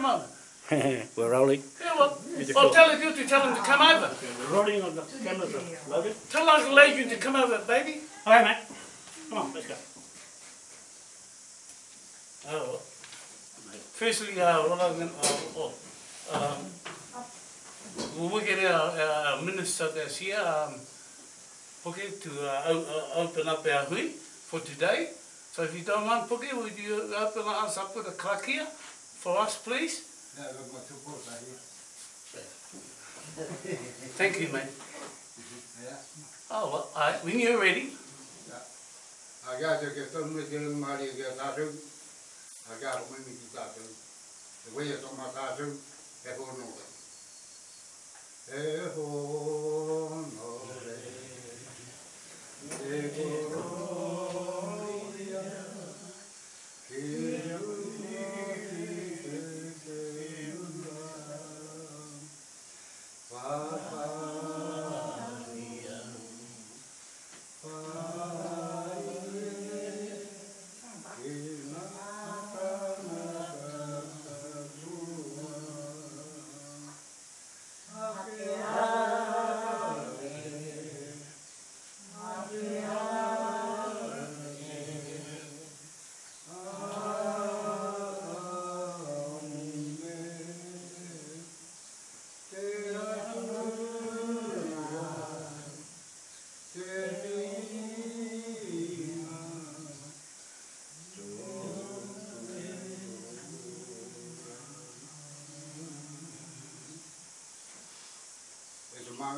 a moment. We're rolling. Yeah, well, well tell the girl to tell him to come over. We're rolling on the cameras, Logan. Tell Uncle Adrian to come over, baby. Alright, mate. Come on, let's go. Oh, firstly, uh, what I'm going to, uh, um, we'll get our, our minister that's here, um, okay, to uh, uh, open up our hui for today. So if you don't mind, Puke, would you open us up with a karakia for us, please? Thank you, mate. Oh, well, all right, when you're ready. Aga te ke tonu e te rungu mahari e kia tātou. Aga ro mimi ki tātou. E wei e toma tātou, e ho no re. E ho no re. E ho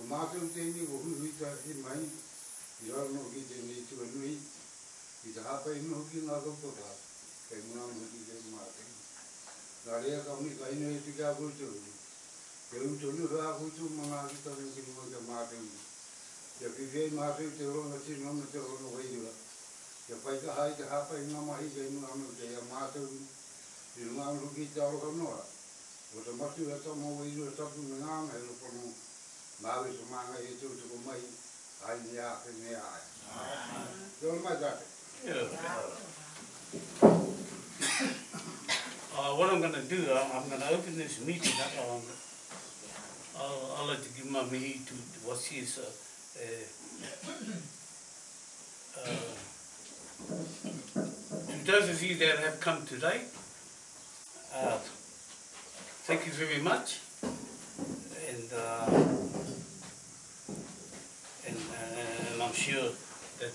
그만큼 때문에 오후 위자 이 많이 이런 거기 때문에 지금 위 이자 배 있는 거기 나고 보다 대문한 거기 좀 마대 나리야 감이 가이네 이게 하고 좀 배운 줄을 하고 좀 망하기 때문에 지금 뭐 마대 जबकि वे माफ़ी तेरो नसी नम तेरो no गई हुआ जब पैसा high जहाँ पर इन्हें माही गई नु हम गए माफ़ी इन्हें हम रुकी चारों करना वो तो मस्ती रहता मो गई जो सब नाम है, लोगों Uh, what I'm going to do, uh, I'm going to open this meeting up. Um, I'll, I'll like to give my mihi to what's his. Uh, uh, uh, to those of you that have come today, uh, thank you very much. And, uh, and, uh, and I'm sure that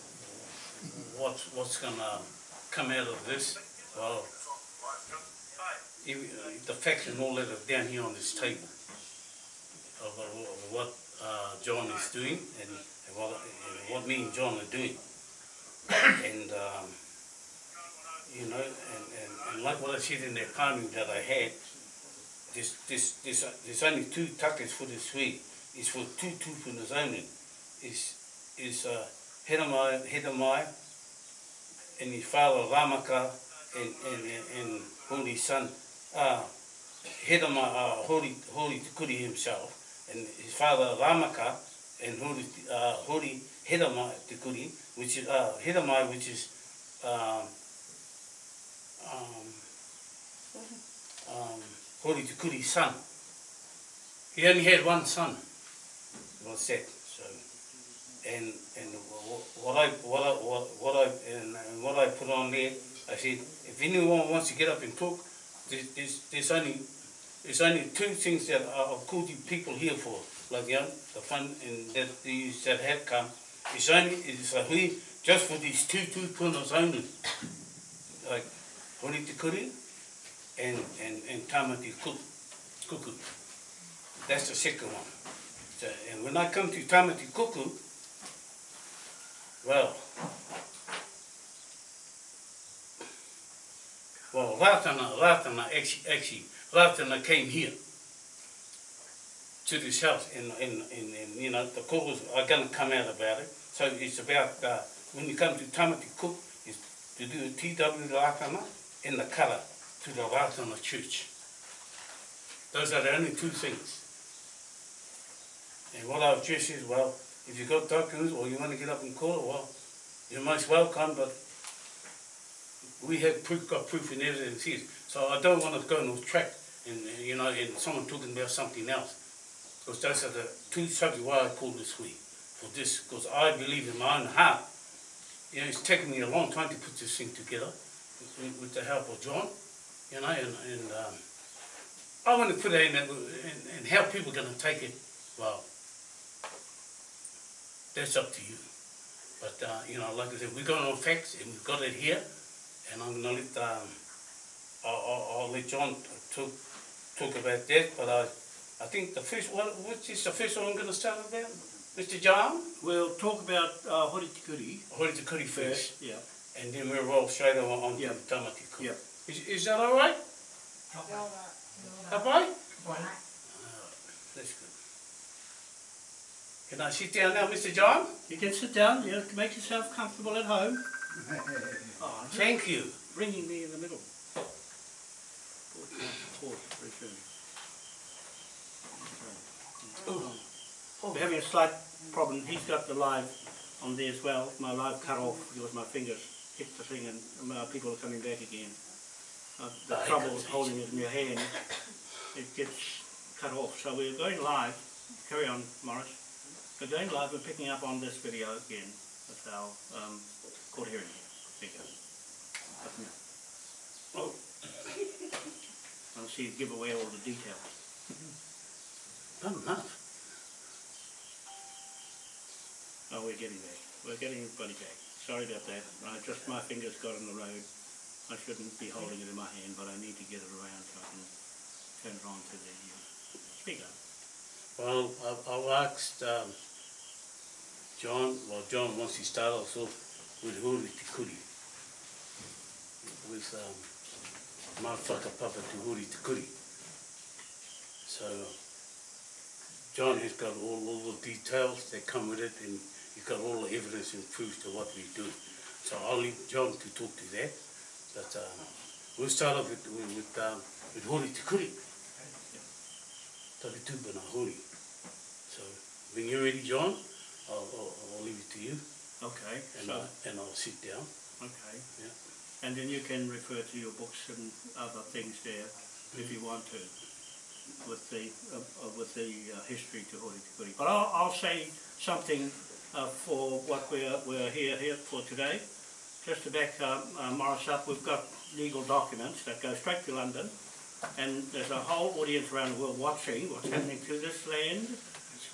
what's, what's going to come out of this, well, the facts and all that are down here on this table of, of what uh, John is doing and, and, what, and what me and John are doing. And, um, you know, and, and, like what I said in that priming that I had, this, this, this, uh, there's only two takas for this week. It's for two tupunas only. Is is uh, Hedamai, Hedamai and his father Ramaka and, and, and, and Holy Son, uh, Hedamai, uh, Holy, Holy Tukuri himself, and his father Ramaka and Holy, uh, Holy Hedamai Tukuri, which is, uh, Hedamai, which is, um, um, um, Holy Tukuri's son. He only had one son, was that, and and what I what I what, what I and, and what I put on there, I said if anyone wants to get up and talk, there's, there's, there's only there's only two things that are of called people here for, like you the fun and that these that have come. It's only it's a hui just for these two two punas only, like Hori Te Kuri and and and Tamati Kuku. That's the second one. So, and when I come to Tamati Kuku, well, well, Ratana, Ratana actually, actually, Ratana came here to this house, and, and, and, and you know, the calls are to come out about it. So it's about, uh, when you come to Tamati Cook, is to do a TW Ratana and the colour to the Ratana church. Those are the only two things. And what I've just said, well, if you've got documents or you want to get up and call well, you're most welcome, but we have proof, got proof and evidence here. So I don't want to go on track and, you know, and someone talking about something else. Because those are the two subjects why I called this week, for this, because I believe in my own heart. You know, it's taken me a long time to put this thing together with, with the help of John, you know, and, and um, I want to put it in, that- and, and how people are going to take it, well, that's up to you. But, uh, you know, like I said, we're going on facts and we've got it here. And I'm gonna let, um, I'll, I'll, I'll let John talk, talk about that, but I, I think the first, one, which is the first one I'm gonna start about? Mr. John? We'll talk about uh, Hori Tikuri Or is first? Yeah. And then we'll roll straight on, on Yeah. the Tamati Kuri. Yeah. Is, is that all right? Abai? That's good. Can I sit down now, Mr. John? You can sit down, yeah, make yourself comfortable at home. Oh, Thank you. bringing me in the middle. Pause, pause, resume. Okay. We're having a slight problem, he's got the live on there as well, my live cut off because my fingers hit the thing and uh, people are coming back again. Uh, the trouble is holding it in your hand, it gets cut off. So we're going live, carry on Morris. We're going live, we're picking up on this video again with our um, court hearing here. There you go. Up now. Oh. I'll see you give away all the details. Not enough. Oh, we're getting back. We're getting everybody back. Sorry about that. I just, my fingers got on the road. I shouldn't be holding it in my hand, but I need to get it around so I can turn it on to the uh, speaker. Well, I've, I've asked, um, John, well, John wants to start us off with Huri Tikuri. With, um, Motherfucker Papa to Huri Tikuri. So, John has got all, all the details that come with it and he's got all the evidence and proof to what we do. So I'll leave John to talk to that, but, um, we'll start off with, with, um, with Huri Tikuri. Taki tūpuna huri. So, when you're ready, John, I'll, I'll, I'll leave it to you, Okay, and, so, I, and I'll sit down. okay. Yeah. And then you can refer to your books and other things there if you want to with the, uh, uh, with the uh, history to Hori Tikuri. But I'll, I'll say something uh, for what we're, we're here, here for today. Just to back um, uh, Morris up, we've got legal documents that go straight to London and there's a whole audience around the world watching what's happening to this land,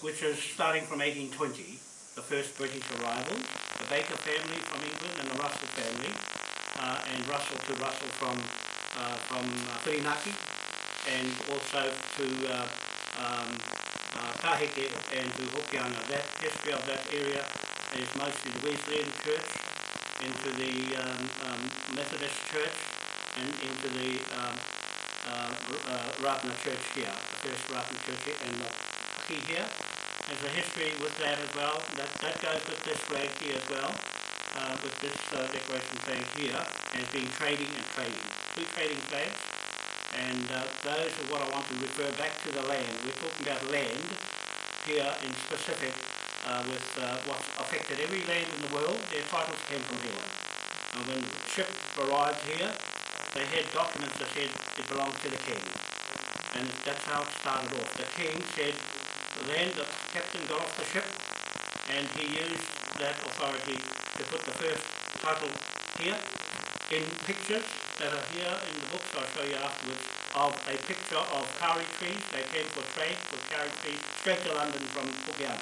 which is starting from 1820, the first British arrival, the Baker family from England and the Russell family, uh, and Russell to Russell from uh, from uh, Whirinaki, and also to uh, um, uh, and to Hokianga. That history of that area is mostly the Wesleyan Church, into the um, um, Methodist Church, and into the um, uh, Ratana Church here, the first Ratana Church here, and the haki here. There's a history with that as well. That, that goes with this flag here as well, uh, with this uh, decoration flag here, as being trading and trading. Two trading flags. And uh, those are what I want to refer back to the land. We're talking about land here in specific uh, with uh, what's affected every land in the world. Their titles came from here. And when the ship arrived here, they had documents that said it belonged to the king. And that's how it started off. The king said, then the captain got off the ship and he used that authority to put the first title here in pictures that are here in the books I'll show you afterwards of a picture of kauri trees. They came for trade for kauri trees straight to London from Pukeana,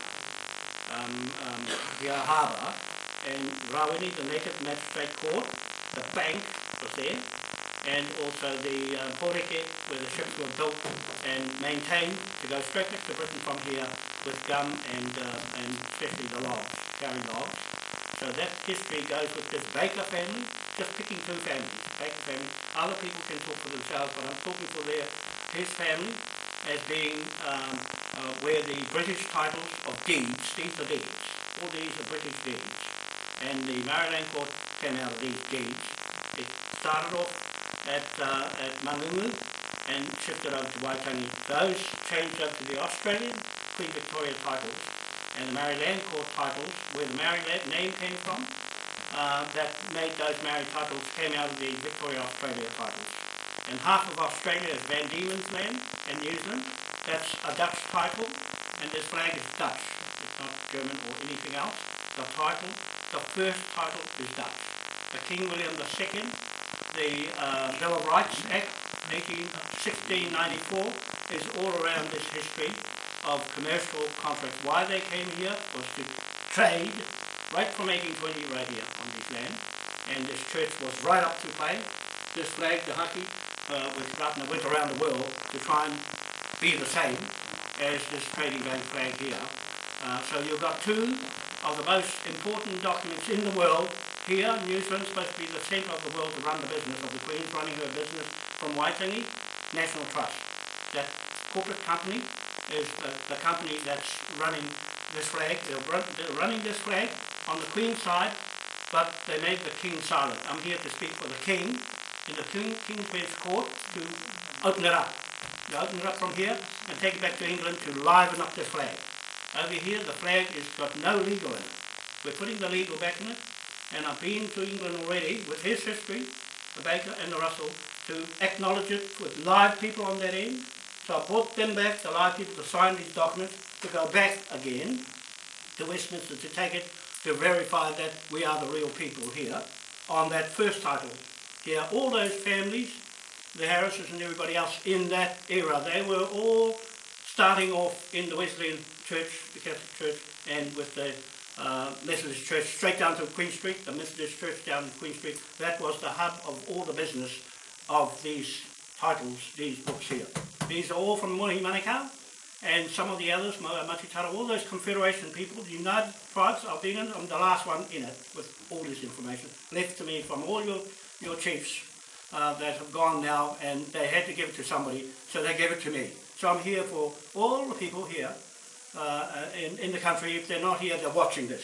um, um, here harbour. And Rawene, the native magistrate court, the bank was there, and also the uh, Horeke, where the ships were built and maintained to go straight back to Britain from here with gum and, uh, and especially the logs, kauri logs. So that history goes with this Baker family, just picking two families, Baker family. Other people can talk for themselves, but I'm talking for their, his family as being um, uh, where the British titles of deeds, these are deeds, all these are British deeds, and the Maori Land court came out of these deeds. It started off at, uh, at Mangungu and shifted over to Waitangi. Those changed over to the Australian Queen Victoria titles and the Maori Land court titles, where the Maori Land name came from, uh, that made those Maori titles came out of the Victoria Australia titles. And half of Australia is Van Diemen's land and New Zealand. That's a Dutch title, and this flag is Dutch. It's not German or anything else. The title, the first title is Dutch. The King William II, the uh, Bill of Rights Act, 18, 1694, is all around this history of commercial contracts. Why they came here was to trade right from 1820 right here on this land. And this church was right up to play. This flag, the haki, uh, which Ratana went around the world to try and be the same as this trading bank flag here. Uh, so you've got two of the most important documents in the world here. New Zealand's supposed to be the centre of the world to run the business of the Queen's running her business from Waitangi National Trust. That corporate company is the, the company that's running this flag. They're, run, they're running this flag on the Queen's side, but they made the King silent. I'm here to speak for the King in the King, King's Bench Court to open it up. You open it up from here and take it back to England to liven up the flag. Over here, the flag has got no legal in it. We're putting the legal back in it, and I've been to England already with his history, the Baker and the Russell, to acknowledge it with live people on that end. So I brought them back, the live people, to sign these documents, to go back again to Westminster to take it to verify that we are the real people here on that first title. Here, all those families, the Harrises and everybody else in that era, they were all starting off in the Wesleyan Church, the Catholic Church, and with the uh, Methodist Church straight down to Queen Street, the Methodist Church down in Queen Street. That was the hub of all the business of these titles, these books here. These are all from Mohi Manukau, and some of the others, Matitara, all those Confederation people, the United Tribes, been in, I'm the last one in it with all this information, left to me from all your, your chiefs uh, that have gone now, and they had to give it to somebody, so they gave it to me. So I'm here for all the people here uh, in, in the country. If they're not here, they're watching this.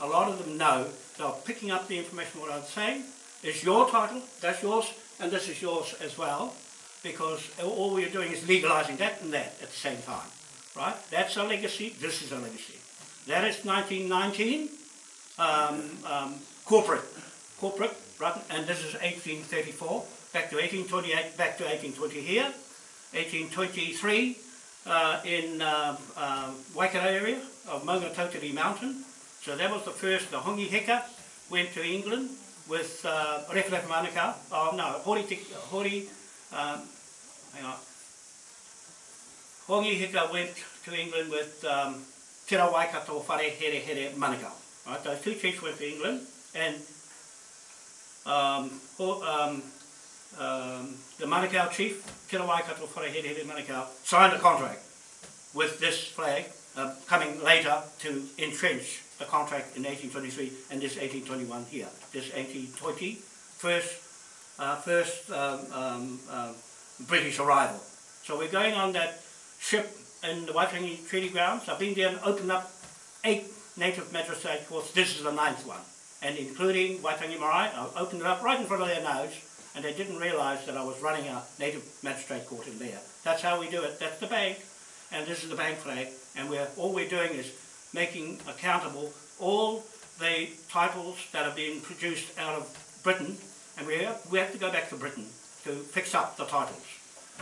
A lot of them know, they're picking up the information what I'm saying. It's your title, that's yours, and this is yours as well because all we're doing is legalizing that and that at the same time, right? That's a legacy, this is a legacy. That is 1919, um, um, corporate, corporate, right? And this is 1834, back to 1828, back to 1820 here, 1823 uh, in uh, uh, Waikato area of Maungatautari Mountain. So that was the first, the Hongi Heka went to England with uh, Referefa Manukau, oh no, Hori, Hori um, hang on. Hongi Heka went to England with um, Tera Waikato Whare Here Here Manukau. Right, those two chiefs went to England and um, um, um, the Manukau chief, Te Waikato Whare Here Here Manukau, signed a contract with this flag uh, coming later to entrench the contract in 1823 and this 1821 here. This 1820 first, uh, first um, um, uh, British arrival. So we're going on that ship in the Waitangi Treaty Grounds. I've been there and opened up eight native magistrate courts. This is the ninth one. And including Waitangi Marae, I opened it up right in front of their nose and they didn't realise that I was running a native magistrate court in there. That's how we do it. That's the bank and this is the bank flag and we're, all we're doing is making accountable all the titles that are being produced out of Britain and we have, we have to go back to Britain to fix up the titles.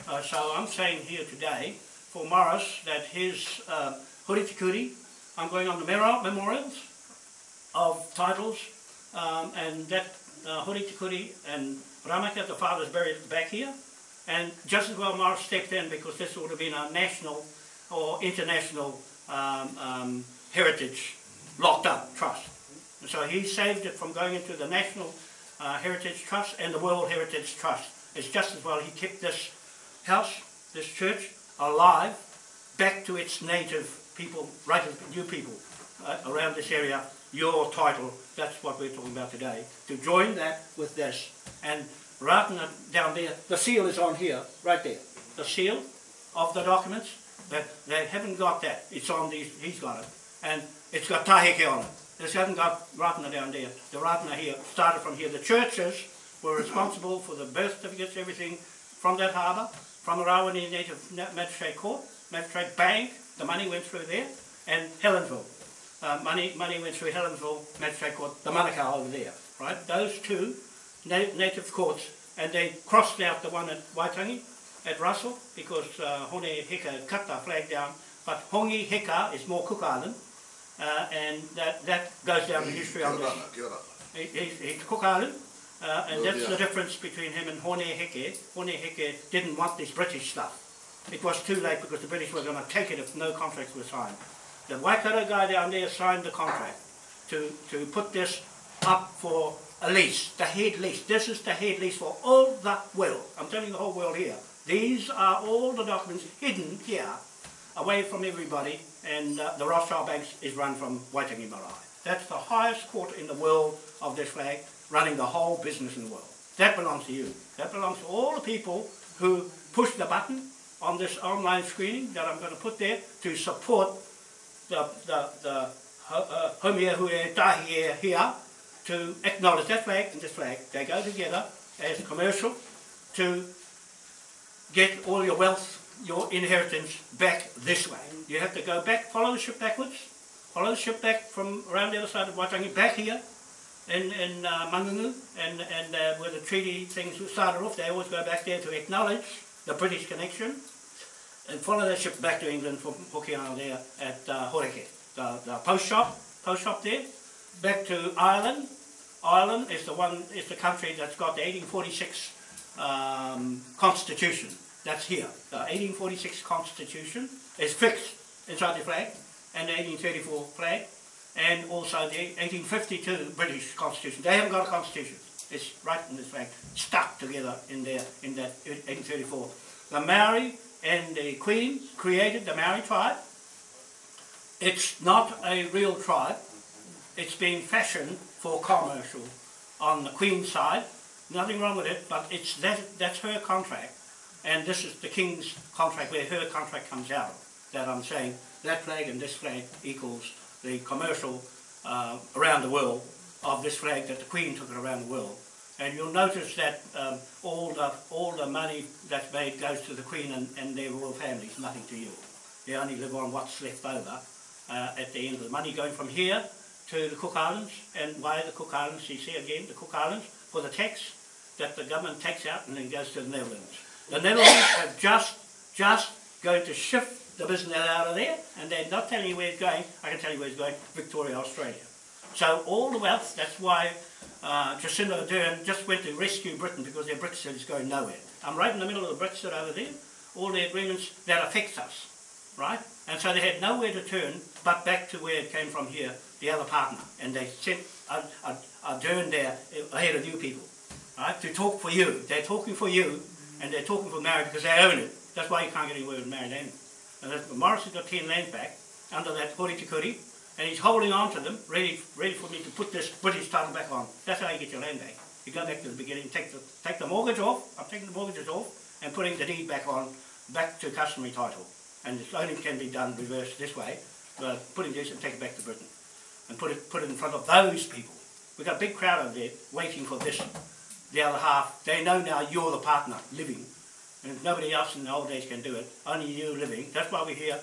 Uh, so I'm saying here today for Morris that his uh, Huritikuri, I'm going on the memorials of titles um, and that uh, Huritikuri and Ramaka, the father's buried back here. And just as well Morris stepped in because this would have been a national or international um, um, heritage locked up trust. And so he saved it from going into the National uh, Heritage Trust and the World Heritage Trust it's just as well he kept this house, this church, alive, back to its native people, right new people uh, around this area, your title, that's what we're talking about today, to join that with this. And rather than down there, the seal is on here, right there. The seal of the documents, They, they haven't got that. It's on these, he's got it. And it's got taheke on it. This hasn't got Ratana down there. The Ratana here started from here. The churches were responsible for the birth certificates, everything from that harbour, from the Rawene Native Magistrate Court, Magistrate Bank, the money went through there, and Helensville. Uh, money, money went through Helensville Magistrate Court, the Manukau over there, right? Those two na native courts, and they crossed out the one at Waitangi, at Russell, because uh, Hone Heke cut the flag down, but Hongi Hika is more Cook Island, uh, and that, that goes down the history of this. He, he's, he's Cook Island, uh, and that's the difference between him and Hone Heke. Hone Heke didn't want this British stuff. It was too late because the British were going to take it if no contracts were signed. The Waikato guy down there signed the contract to, to put this up for a lease, the head lease. This is the head lease for all the world. I'm telling the whole world here. These are all the documents hidden here, away from everybody, and uh, the Rothschild Banks is run from Waitangi Marae. That's the highest court in the world of this flag, running the whole business in the world. That belongs to you. That belongs to all the people who push the button on this online screening that I'm going to put there to support the, the, the uh, Homia Hui Tahi here to acknowledge that flag and this flag. They go together as commercial to get all your wealth, your inheritance back this way. You have to go back, follow the ship backwards, follow the ship back from around the other side of Waitangi, back here in, in uh, Mangungu, and, and uh, where the treaty things started off, they always go back there to acknowledge the British connection, and follow that ship back to England from Hokianga there at uh, Horeke, the, the post shop, post shop there, back to Ireland. Ireland is the one, is the country that's got the 1846 um, constitution. That's here. The 1846 constitution is fixed inside the flag, and the 1834 flag, and also the 1852 British constitution. They haven't got a constitution. It's right in this flag, stuck together in there in that 1834. The Maori and the Queen created the Maori tribe. It's not a real tribe. It's been fashioned for commercial on the Queen's side. Nothing wrong with it, but it's that, that's her contract. And this is the King's contract where her contract comes out. That I'm saying that flag and this flag equals the commercial uh, around the world of this flag that the Queen took it around the world. And you'll notice that um, all the all the money that's made goes to the Queen and, and their royal families, nothing to you. They only live on what's left over uh, at the end of the money going from here to the Cook Islands. And why the Cook Islands? You see again the Cook Islands for the tax that the government takes out and then goes to the Netherlands. The Netherlands have just just going to shift the business out of there, and they're not telling you where it's going. I can tell you where it's going: Victoria, Australia. So all the wealth. That's why uh, Jacinda Ardern just went to rescue Britain because their Brexit is going nowhere. I'm right in the middle of the Brexit over there, all the agreements that affect us, right? And so they had nowhere to turn but back to where it came from here, the other partner. And they sent Ardern there ahead of you people, right, to talk for you. They're talking for you, and they're talking for Maori because they own it. That's why you can't get anywhere with Maori land. And Morris has got 10 lands back under that Hori and he's holding on to them, ready, ready for me to put this British title back on. That's how you get your land back. You go back to the beginning, take the, take the mortgage off, I'm taking the mortgages off, and putting the deed back on, back to customary title. And it only can be done reversed this way, but putting this and take it back to Britain. And put it, put it in front of those people. We've got a big crowd over there waiting for this. The other half, they know now you're the partner, living. And nobody else in the old days can do it, only you living. That's why we're here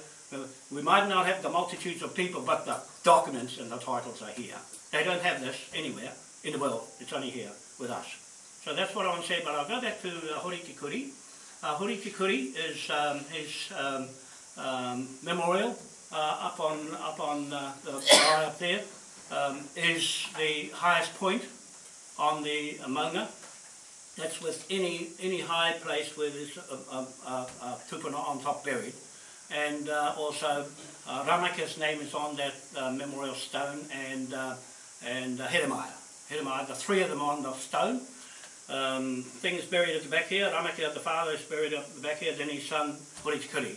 we might not have the multitudes of people, but the documents and the titles are here. They don't have this anywhere in the world. It's only here with us. So that's what I want to say, but I'll go back to uh, Hori Tikuri. Uh, Hori Tikuri is um, his um, um, memorial uh, up on up on uh, the bar up there um, is the highest point on the Maunga. That's with any any high place where there's a, a, a, a tupuna on top buried and uh, also uh, Ramaka's name is on that uh, memorial stone and uh, and uh, Hedemaya. The three of them on the stone. Um, thing is buried at the back here, Ramaka, the father, is buried at the back here, then his son, Horitikuri.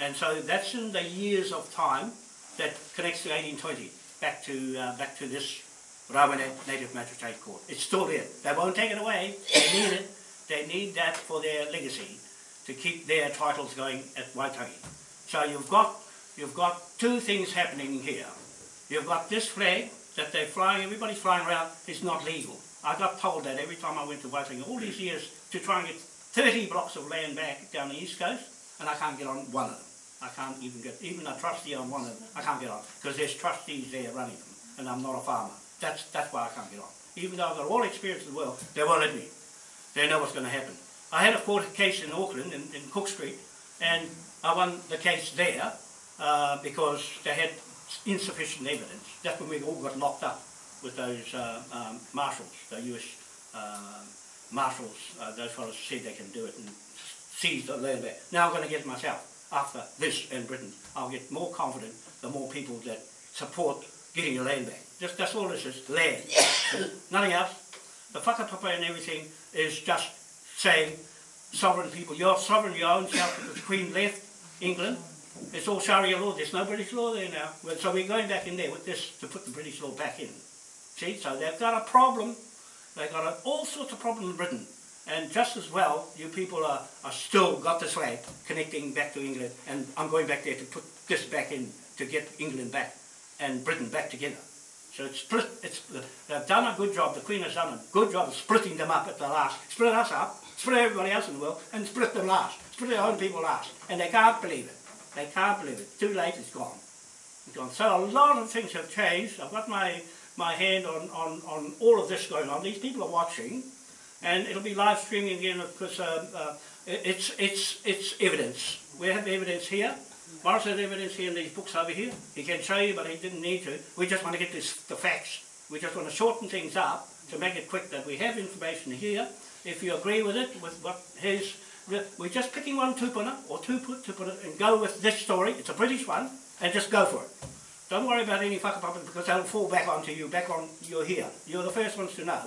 And so that's in the years of time that connects to 1820, back to uh, back to this Rawene Native Magistrate Court. It's still there. They won't take it away. They need it. They need that for their legacy to keep their titles going at Waitangi. So you've got, you've got two things happening here. You've got this flag that they're flying, everybody's flying around, it's not legal. I got told that every time I went to Waitangi, all these years to try and get 30 blocks of land back down the east coast, and I can't get on one of them. I can't even get, even a trustee on one of them, I can't get on, because there's trustees there running them, and I'm not a farmer. That's, that's why I can't get on. Even though I've got all the experience in the world, they won't let me. They know what's going to happen. I had a court case in Auckland, in, in Cook Street, and I won the case there uh, because they had insufficient evidence. That's when we all got locked up with those uh, um, marshals, the US uh, marshals, uh, those fellows said they can do it and seize the land back. Now I'm going to get myself. After this in Britain, I'll get more confident the more people that support getting the land back. Just, that's all this is, land. Nothing else. The whakapapa and everything is just saying sovereign people, you're sovereign, your own self, because the Queen left England, it's all Sharia law, there's no British law there now. So we're going back in there with this to put the British law back in. See, so they've got a problem, they've got all sorts of problems in Britain. And just as well, you people are, are still got this flag connecting back to England, and I'm going back there to put this back in to get England back and Britain back together. So it's split, it's, they've done a good job, the Queen has done a good job of splitting them up at the last. Split us up, split everybody else in the world, and split them last. Their own people last. And they can't believe it. They can't believe it. Too late, it's gone. It's gone. So a lot of things have changed. I've got my, my hand on, on, on all of this going on. These people are watching, and it'll be live streaming again because um, uh, it's, it's, it's evidence. We have evidence here. Morris has evidence here in these books over here. He can show you, but he didn't need to. We just want to get this, the facts. We just want to shorten things up to make it quick that we have information here. If you agree with it, with what his, we're just picking one tupuna or two put tupuna and go with this story. It's a British one, and just go for it. Don't worry about any whakapapa because they'll fall back onto you, back on, you're here. You're the first ones to know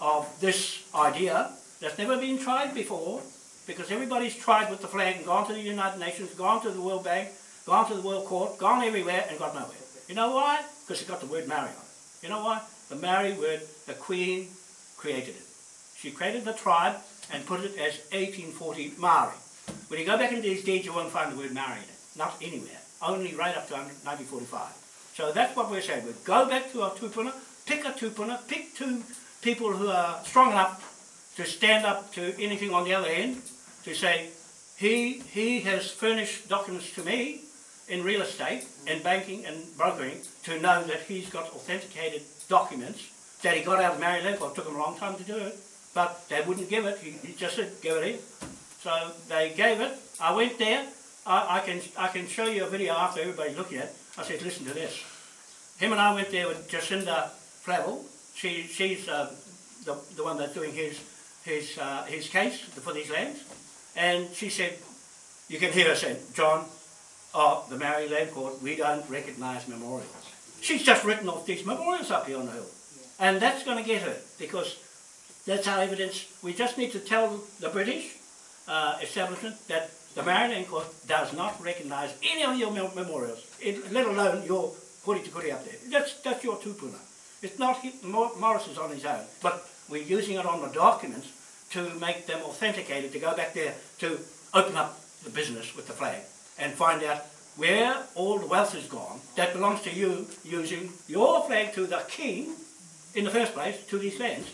of this idea that's never been tried before because everybody's tried with the flag and gone to the United Nations, gone to the World Bank, gone to the World Court, gone everywhere and got nowhere. You know why? Because it got the word Maori on it. You know why? The Maori word, the Queen created it. She created the tribe and put it as 1840 Maori. When you go back into these deeds, you won't find the word Maori in it. Not anywhere. Only right up to 1945. So that's what we're saying. We go back to our tupuna, pick a tupuna, pick two people who are strong enough to stand up to anything on the other end, to say, he, he has furnished documents to me in real estate and banking and brokering to know that he's got authenticated documents that he got out of Maori Land. It took him a long time to do it, but they wouldn't give it. He, he just said, give it in. So they gave it. I went there. I, I can I can show you a video after everybody's looking at it. I said, listen to this. Him and I went there with Jacinda Flavel. She, she's uh, the, the one that's doing his, his, uh, his case for these lands. And she said, you can hear her saying, John, oh, the Maori Land Court, we don't recognise memorials. She's just written off these memorials up here on the hill. And that's going to get her because that's our evidence. We just need to tell the British uh, establishment that the Land Court does not recognise any of your memorials, it, let alone your kuri to kuri up there. That's, that's your tupuna. It's not he, Mor- Morris is on his own, but we're using it on the documents to make them authenticated, to go back there to open up the business with the flag and find out where all the wealth is gone that belongs to you using your flag to the king in the first place to these lands.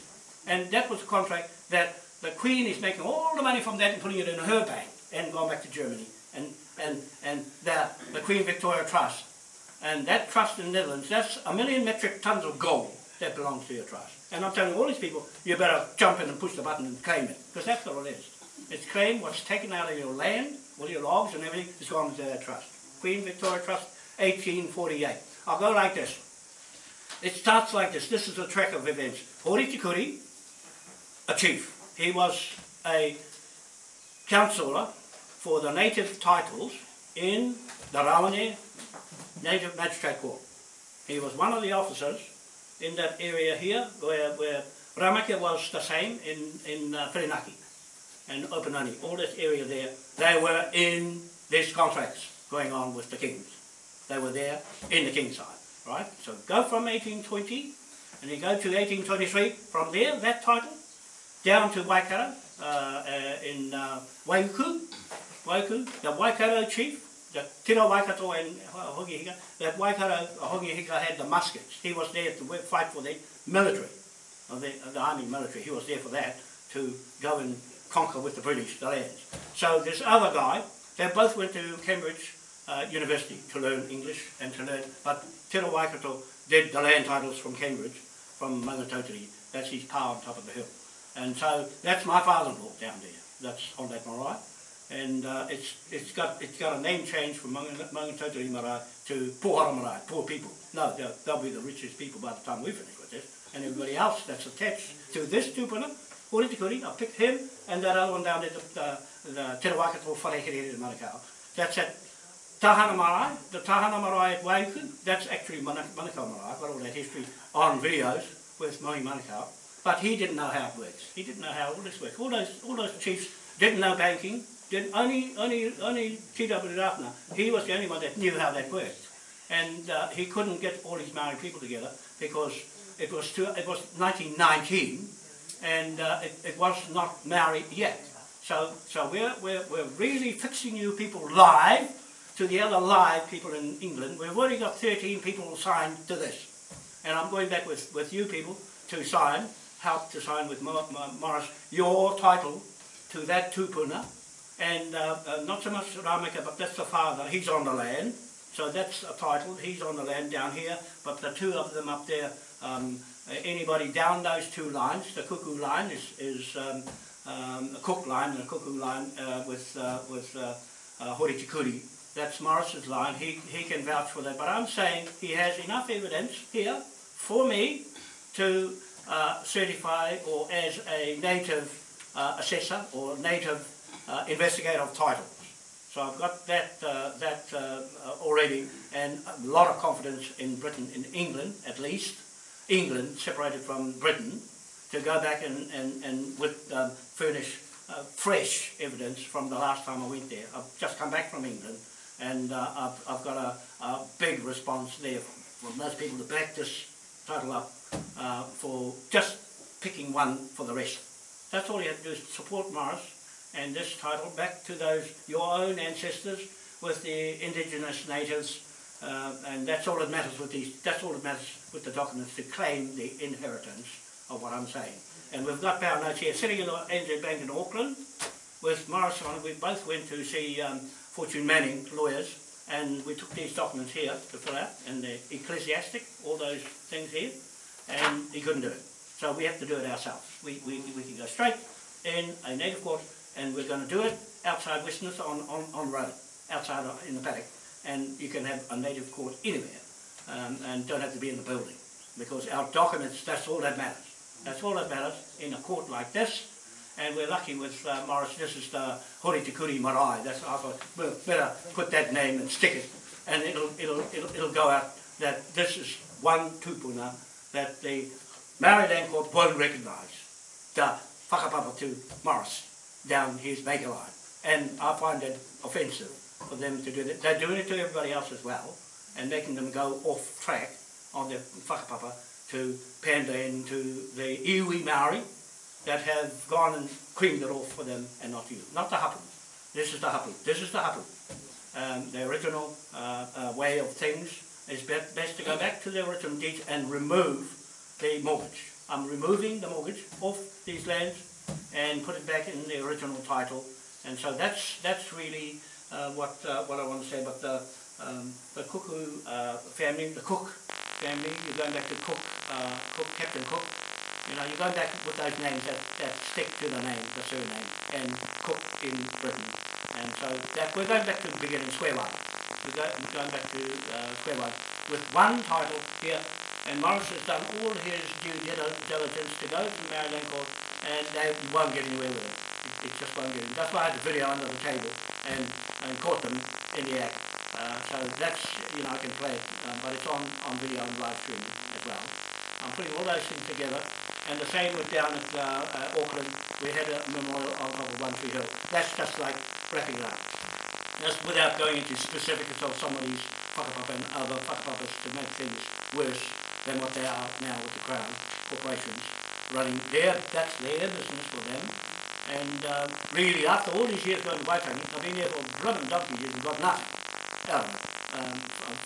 And that was a contract that the Queen is making all the money from that and putting it in her bank and going back to Germany. And, and, and the, the Queen Victoria Trust. And that trust in the Netherlands, that's a million metric tons of gold that belongs to your trust. And I'm telling all these people, you better jump in and push the button and claim it. Because that's what it is. It's claim what's taken out of your land, all your logs and everything, is gone into that trust. Queen Victoria Trust, 1848. I'll go like this. It starts like this. This is a track of events. Hori Tikuri, a chief. He was a councillor for the native titles in the Rawene Native Magistrate Court. He was one of the officers in that area here where, where Ramaka was the same in, in uh, Whirinaki and Opononi, all this area there. They were in these contracts going on with the kings. They were there in the king's side, right? So go from 1820 and you go to 1823. From there, that title, down to Waikato in uh, Waiuku, Waiuku, the Waikato chief the Tira Waikato and Hongi Hika, that Waikato Hongi Hika had the muskets. He was there to fight for the military, the, the army military. He was there for that, to go and conquer with the British the lands. So this other guy, they both went to Cambridge uh, University to learn English and to learn, but Tira Waikato did the land titles from Cambridge, from Maungatautari. That's his power on top of the hill. And so that's my father-in-law down there. That's on that marae. And uh, it's, it's, got, it's got a name change from Maungatautari marae to Pohara marae, poor people. No, they'll, they'll be the richest people by the time we finish with this. And everybody else that's attached to this tupuna, Hori Tikuri, I picked him and that other one down there, the, the, the Te Rawakato Wharehere Manukau. That's at Tahana Marae, the Tahana Marae at Waiuku, that's actually Manukau Marae. I've got all that history on videos with Mohi Manukau. But he didn't know how it works. He didn't know how all this works. All those, all those chiefs didn't know banking. Didn't, only, only, only T.W. Ratana, he was the only one that knew how that worked. And uh, he couldn't get all his Maori people together because it was, too, it was 1919 and uh, it, it was not married yet. So, so we're, we're, we're really fixing you people live to the other live people in England. We've already got 13 people signed to this. And I'm going back with, with you people to sign, help to sign with Morris, your title to that tupuna. And uh, uh, not so much Rameka, but that's the father. He's on the land. So that's a title. He's on the land down here. But the two of them up there, um, anybody down those two lines, the cuckoo line is, is um, um, a cook line and a cuckoo line uh, with, uh, with uh, uh, Horitikuri. That's Morris's line. He, he can vouch for that. But I'm saying he has enough evidence here for me to uh, certify or as a native uh, assessor or native uh, investigator of titles. So I've got that, uh, that uh, already and a lot of confidence in Britain, in England at least, England separated from Britain, to go back and, and, and with, um, furnish uh, fresh evidence from the last time I went there. I've just come back from England and I've, I've got a, a big response there from, most people back title up uh, for just picking one for the rest. That's all you have to do is support Morris and this title back to those your own ancestors with the indigenous natives uh, and that's all that matters with these that's all that matters with the documents to claim the inheritance of what I'm saying. And we've got our notes here sitting in the NZ Bank in Auckland with Morris on it. We both went to see um, Fortune Manning lawyers and we took these documents here to fill out and the ecclesiastic, all those things here, and he couldn't do it. So we have to do it ourselves. We, we, we can go straight in a native court and we're going to do it outside Westminster on, on, on road, outside in the paddock. And you can have a native court anywhere um, and don't have to be in the building because our documents, that's all that matters. That's all that matters in a court like this and we're lucky with uh, Morris, this is the Hori Tikuri Marae, that's I thought, well, better put that name and stick it, and it'll, it'll, it'll, it'll go out that this is one tupuna that the Maori Land court won't recognise, the whakapapa to Morris down his maker line. And I find it offensive for them to do that. They're doing it to everybody else as well, and making them go off track on their whakapapa to pander into the iwi Maori, that have gone and creamed it off for them and not you. Not the hapu. This is the hapu. This is the hapu. Um, the original uh, uh, way of things is best, best to go back to the original deed and remove the mortgage. I'm removing the mortgage off these lands and put it back in the original title. And so that's that's really uh, what uh, what I want to say about the um, the Kuku uh, family, the Cook family. You're going back to Cook, uh, Cook Captain Cook, you know, you go back with those names that, that stick to the name, the surname, and Cook in Britain. And so that we're going back to the beginning, square one. We're, go, we're going back to uh, square one with one title here. And Morris has done all his due diligence to go to Maori Land Court, and they won't get anywhere with it. It, just won't anywhere. That's why I had the video under the table and, and caught them in the act. Uh, so that's, you know, I can play it, um, but it's on, on video and live streaming as well. I'm putting all those things together and the same with down at uh, uh, Auckland, we had a memorial of One Tree Hill. That's just like wrapping it up. That's without going into specifics of some of these whakapapa and other whakapapas to make things worse than what they are now with the Crown corporations running their, that's their business for them. And um, really, after all these years going to Waitangi, I've been there for blooming donkey years and got nothing. Um,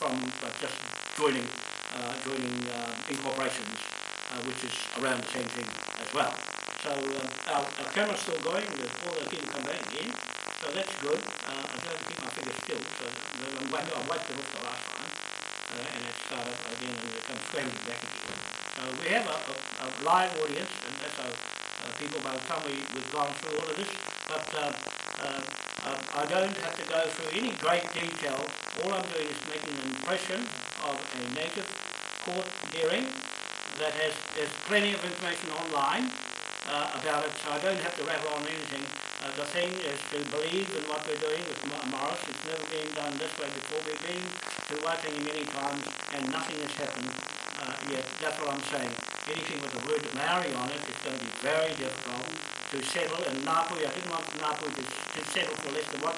from uh, just joining uh, joining uh, incorporations, uh, which is around the same thing as well. So um, our, our camera's still going, there's all the people come back again, so that's good. Uh, I don't keep my fingers still, so I'm wiped, I it off the last time, uh, and it started again and it comes scrambling back again. So we have a, a, a live audience, and that's our uh, people by the time we, we've gone through all of this, but um, um, I don't have to go through any great detail. All I'm doing is making an impression of a native court hearing that has there's plenty of information online uh, about it, so I don't have to rattle on anything. Uh, the thing is to believe in what we're doing with Morris. It's never been done this way before. We've been to Waitangi many times and nothing has happened uh, yet. That's what I'm saying. Anything with the word Maori on it is going to be very difficult to settle. And Ngāpu, I didn't want Ngāpu to, to settle for less than 1%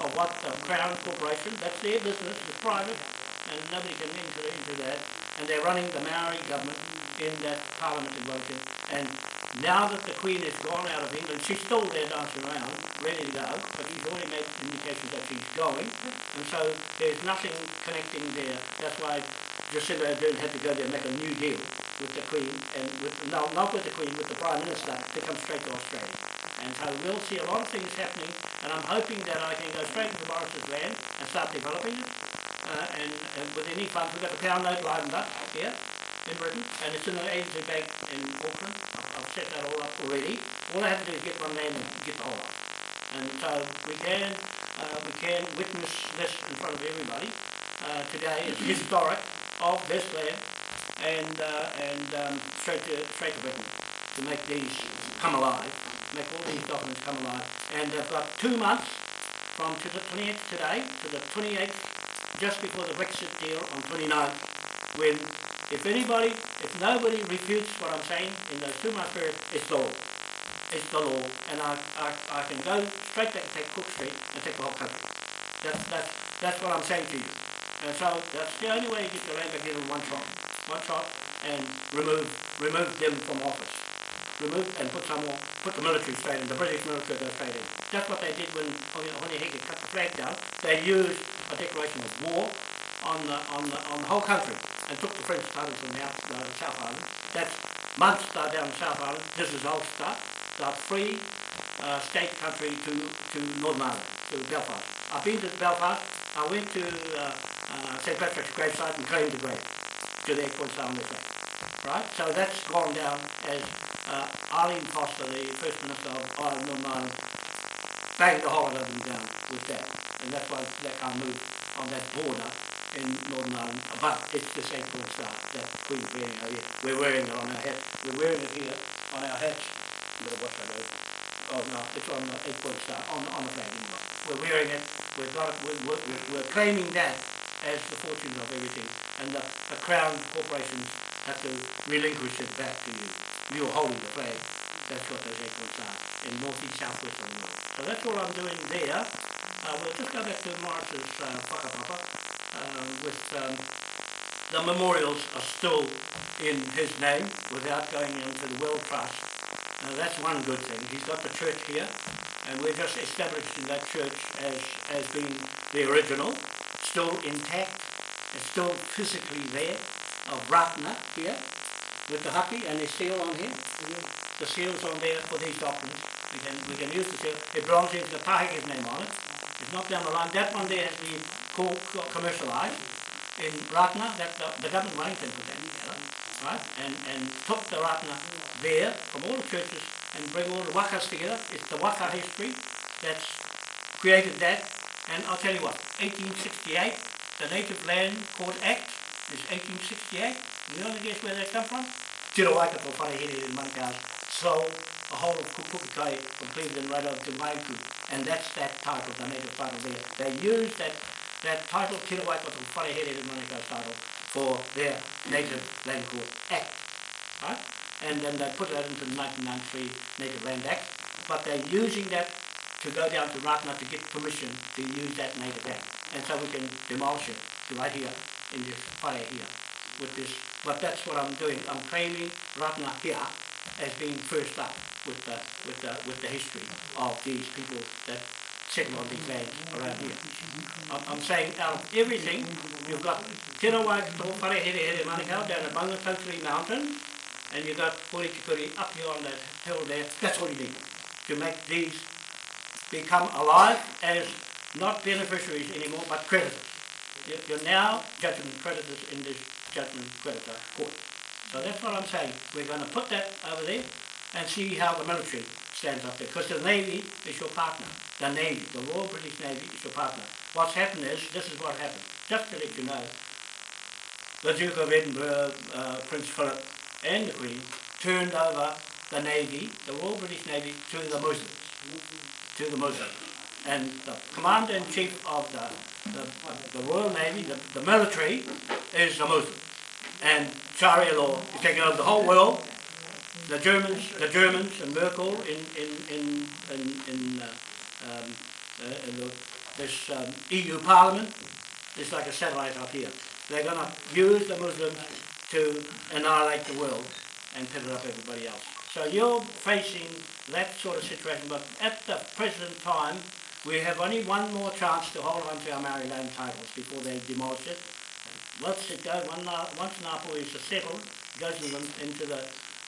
of what the Crown Corporation, that's their business, it's private, and nobody can enter into that. And they're running the Maori government in that parliament in Wellington. And now that the Queen has gone out of England, she's still there dancing around, ready to go, but she's already made indications that she's going. And so there's nothing connecting there. That's why Jacinda Ardern had to go there and make a new deal with the Queen, and with, no, not with the Queen, with the Prime Minister, to come straight to Australia. And so we'll see a lot of things happening, and I'm hoping that I can go straight into Morris's land and start developing it. Uh, and, and with any funds, we've got the pound note lined up here in Britain, and it's in the ANZ Bank in Auckland. I've, I've set that all up already. All I have to do is get one name and get the whole lot. And so we can, uh, we can witness this in front of everybody uh, today. It's historic of this land and uh, and um, straight to straight to Britain to make these come alive, make all these documents come alive. And they've got two months from to the 28th today to the 28th, just before the Brexit deal on 29th, when if anybody, if nobody refutes what I'm saying in those two month period, it's the law. It's the law, and I, I, I can go straight back and take Cook Street and take the whole country. That's, that's, that's what I'm saying to you. And so that's the only way you get your land back in one shot. One shot and remove remove them from office. Remove and put some more put the military straight in, the British military go straight in. That's what they did when Hone Heke cut the flag down. They used a declaration of war on the on the on the whole country and took the French titles from the, uh, the South Island. That's Munster down the South Island. This is Ulster. The free uh, state country to to Northern Ireland, to Belfast. I've been to Belfast. I went to uh, uh, St Patrick's gravesite and claimed the grave to the Equal Sound Effect. Right? So that's gone down as uh, Arlene Foster, the First Minister of Ireland, Northern Ireland, banged the whole of them down with that. And that's why that can't move on that border in Northern Ireland. But it's the same Star that Queen's wearing oh, over here. We're wearing it on our hat. We're wearing it here on our hats. I'm going watch that over. Oh no, it's on the Equal uh, Star, on, on the flag. We're wearing it. We've got it. We're, we're, we're claiming that as the fortunes of everything, and the, the crown corporations have to relinquish it back to you. You're holding the flag. That's what those acorns are in north east, south west of the world. So that's all I'm doing there. Uh, we'll just go back to Morris's uh, whakapapa uh, with um, the memorials are still in his name without going into the World Trust. Now that's one good thing. He's got the church here, and we're just establishing that church as, as being the original, still intact, it's still physically there, of Ratana here, with the haki and the seal on here. The seal's on there for these documents. We can, we can use the seal. It belongs into the Pahiki's name on it. It's not down the line. That one there has been co- co- commercialized in Ratana. That the, the government of Wellington put that together, right? And and took the Ratana there from all the churches and bring all the wakas together. It's the waka history that's created that. And I'll tell you what, 1868, the Native Land Court Act is 1868. You want to guess where that come from? Te Waikato Wharehere in Manukau sold the whole of Kukukai from Cleveland right over to Waiuku. And that's that title, the native title there. They used that, that title, Te Waikato Wharehere in Manukau title, for their Native Land Court Act. Right? And then they put that into the 1993 Native Land Act. But they're using that to go down to Ratana to get permission to use that native act. And so we can demolish it right here in this whare here with this. But that's what I'm doing. I'm claiming Ratana here as being first up with the, with the, with the history of these people that settle on these lands around here. I'm, I'm saying out of everything, you've got Tira Waikato Whare Here Manukau down at Maungatautari Mountain, and you've got Purikikuri up here on that hill there. That's all you need to make these become alive as not beneficiaries anymore, but creditors. You're now judgment creditors in this judgment creditor court. So that's what I'm saying. We're going to put that over there and see how the military stands up there. Because the Navy is your partner. The Navy, the Royal British Navy is your partner. What's happened is, this is what happened. Just to let you know, the Duke of Edinburgh, uh, Prince Philip and the Queen turned over the Navy, the Royal British Navy, to the Muslims. To the Muslims. And the Commander-in-Chief of the, the, the Royal Navy, the, the military, is a Muslim. And Sharia law is taking over the whole world. The Germans, the Germans and Merkel in in in in, in, uh, um, uh, in the, this um, EU Parliament is like a satellite up here. They're going to use the Muslims to annihilate the world and pit it up everybody else. So you're facing that sort of situation, but at the present time, we have only one more chance to hold on to our Maori land titles before they demolish it. Once it goes, once Napu is settled, it goes into the,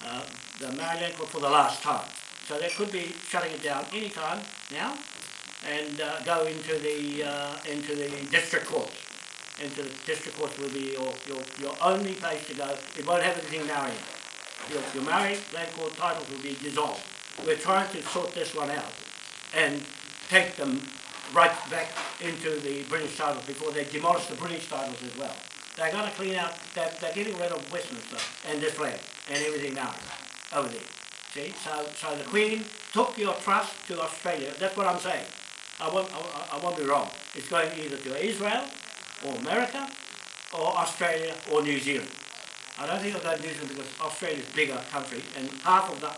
uh, the Maori land for the last time. So they could be shutting it down any time now and uh, go into the, uh, into the district courts. Into the district courts will be your, your, your only place to go. It won't have anything Maori your, your married land court titles will be dissolved. We're trying to sort this one out and take them right back into the British titles before they demolish the British titles as well. They're going to clean out, they're, they're getting rid of Westminster and this flag and everything now over there. See, so, so the Queen took your trust to Australia. That's what I'm saying. I won't, I, I won't be wrong. It's going either to Israel or America or Australia or New Zealand. I don't think of that New Zealand because Australia's a bigger country and half of the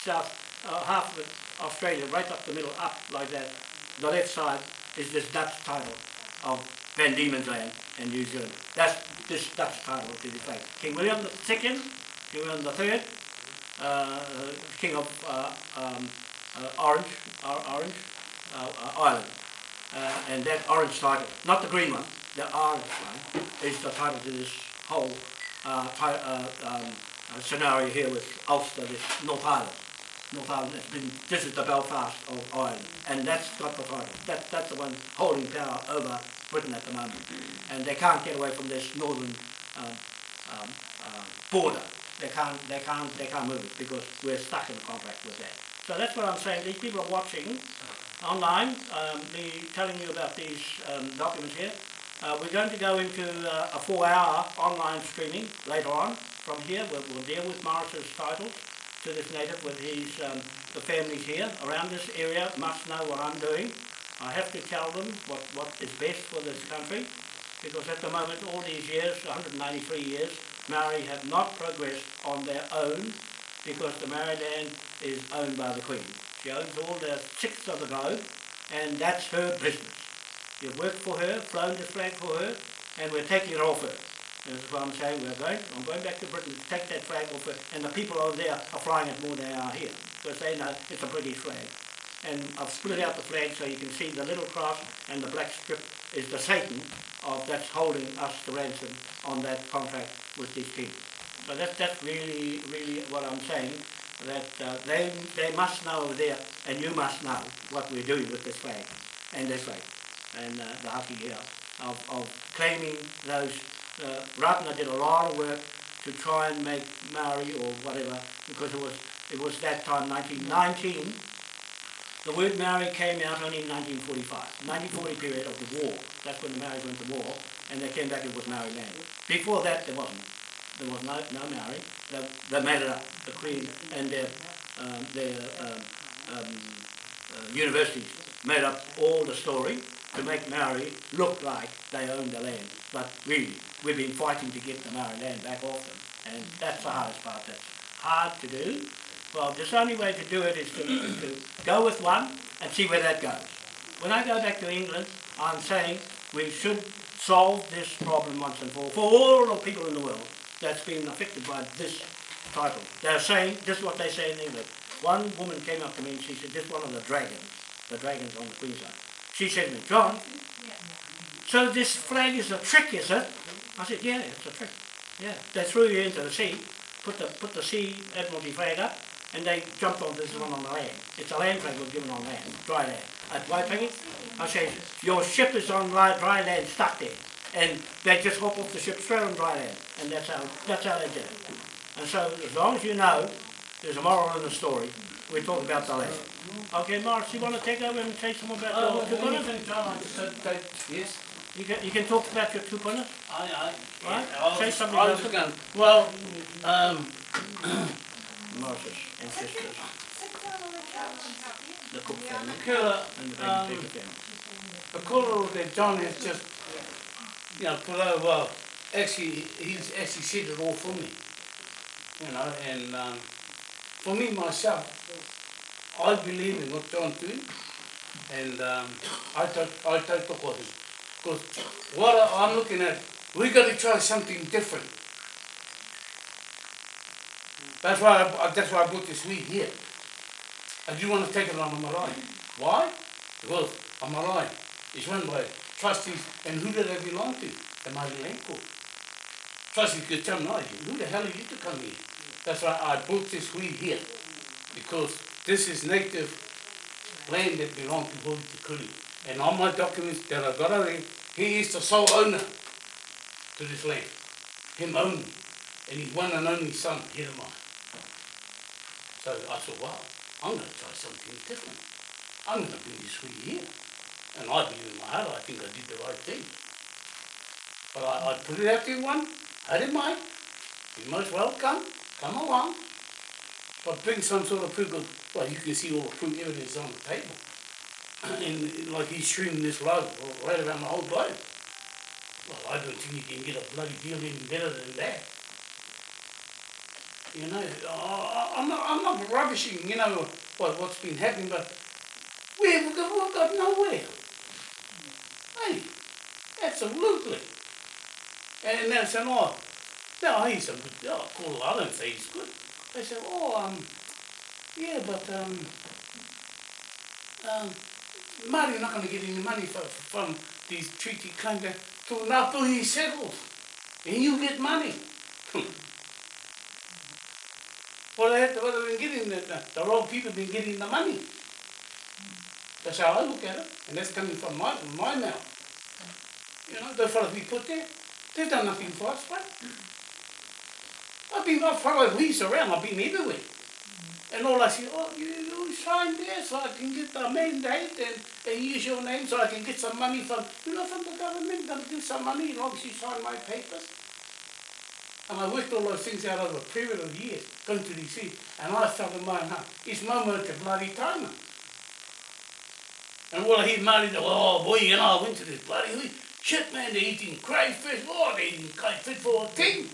south, uh, half of Australia, right up the middle, up like that, the left side is this Dutch title of Van Diemen's Land in New Zealand. That's this Dutch title to be fact. King William II, King William III, uh, King of uh, um, uh, Orange, Or- Orange uh, uh, Island. Uh, and that orange title, not the green one, the orange one, is the title to this whole um, scenario here with Ulster, this North Island. North Island has been, this is the Belfast of Ireland, and that's got the title. That, that's the one holding power over Britain at the moment. And they can't get away from this northern um, um, um, border. They can't, they can't, they can't move because we're stuck in a contract with that. So that's what I'm saying. These people are watching online, um, me telling you about these um, documents here. Uh, we're going to go into uh, a four-hour online streaming later on from here. We'll, we'll deal with Morris's titles to this native with his um, the families here around this area must know what I'm doing. I have to tell them what, what is best for this country because at the moment, all these years, 193 years, Maori have not progressed on their own because the Maori land is owned by the Queen. She owns all the sixth of the globe and that's her business. You've worked for her, flown this flag for her, and we're taking it off her. This is what I'm saying, we're going, I'm going back to Britain to take that flag off her, and the people over there are flying it more than they are here, because they know it's a British flag. And I've split out the flag so you can see the little cross and the black strip is the Satan of that's holding us to ransom on that contract with these people. So that's, that's really, really what I'm saying, that uh, they, they must know there, and you must know what we're doing with this flag and this flag and uh, the Haki here of, of claiming those. Uh, Ratana did a lot of work to try and make Maori or whatever because it was it was that time 1919. The word Maori came out only in 1945, 1940 period of the war. That's when the Maori went to war, and they came back. It was Maori land. Before that, there wasn't. There was no no Maori. They, they made it up. The Queen and their um, their um, um, uh, universities made up all the story to make Maori look like they own the land. But really, we've been fighting to get the Maori land back off them. And that's the hardest part. That's hard to do. Well, the only way to do it is to, to go with one and see where that goes. When I go back to England, I'm saying we should solve this problem once and for all, for all the people in the world that's been affected by this title. They're saying, this is what they say in England. One woman came up to me and she said, this is one of the dragons the dragons on the Queensland. She said to me, John, so this flag is a trick, is it? I said, yeah, it's a trick. Yeah, they threw you into the sea, put the put the sea admiralty flag up, and they jumped on this one on the land. It's a land flag was given on land, dry land. At Waitangi, I said, your ship is on dry land, stuck there, and they just hop off the ship straight on dry land, and that's how that's how they did it. And so, as long as you know, there's a moral in the story. We're talking about the land. Okay, Morris, you want to take over and say something about Oh, your two what do you punners? think, John? I just said that, yes. You can, you can talk about your two punners. I, I, Right? I was Say something I was about just going, well, um, Morris's ancestors, the Cook family, Kula, and the um, Baby Baker family. the colour that John has just, you know, put over, actually, he's actually said it all for me. You know, and um, for me myself, I believe in what John's doing, and um, I take I take the him. Because what I- I'm looking at, we got to try something different. That's why I, that's why I brought this weed here. I do want to take it on marae. Why? Because a marae is run by trustees, and who do they belong to? The Land Trustees could tell me, who the hell are you to come here? That's why I brought this weed here, because this is native land that belongs to Hori Te Kuri. And on my documents that I got over there, he is the sole owner to this land. Him only. And he's one and only son, Hirama. So I thought, well, I'm going to try something different. I'm going to bring this weed here. And I believe in my heart, I think I did the right thing. But I, I put it out there one, I didn't mind. You're most welcome, come along. But bring some sort of proof of, well, you can see all the proof evidence on the table. and like he's streaming this load right around the whole globe. Well, I don't think you can get a bloody deal any better than that. You know, I'm not, I'm not rubbishing, you know, what, what's been happening, but we've got, we've got nowhere. Hey, absolutely. And they said, oh, no, he's a good, oh, cool, I don't say he's good. They said, oh, um, yeah, but, um, um, Māori not going to get any money from, from these treaty claims till Ngāpuhi settles. And you get money. Have to, what they've been getting, the, the, the wrong people have been getting the money. That's how I look at it, and that's coming from my, my mouth. You know, those fellas we put there, they've done nothing for us, right? I've been, I've followed Reese around, I've been everywhere. And all I see, oh, you, you sign there so I can get the mandate and, and use your name so I can get some money from, you know, from the government, gonna give some money, as long as you sign my papers. And I worked all those things out over a period of years, going to DC, and I felt in my heart, it's my moment to bloody time. And all I hear Māori, oh boy, you know, I went to this bloody. Shit, man, they're eating crayfish. Oh, they're eating crayfish for a king.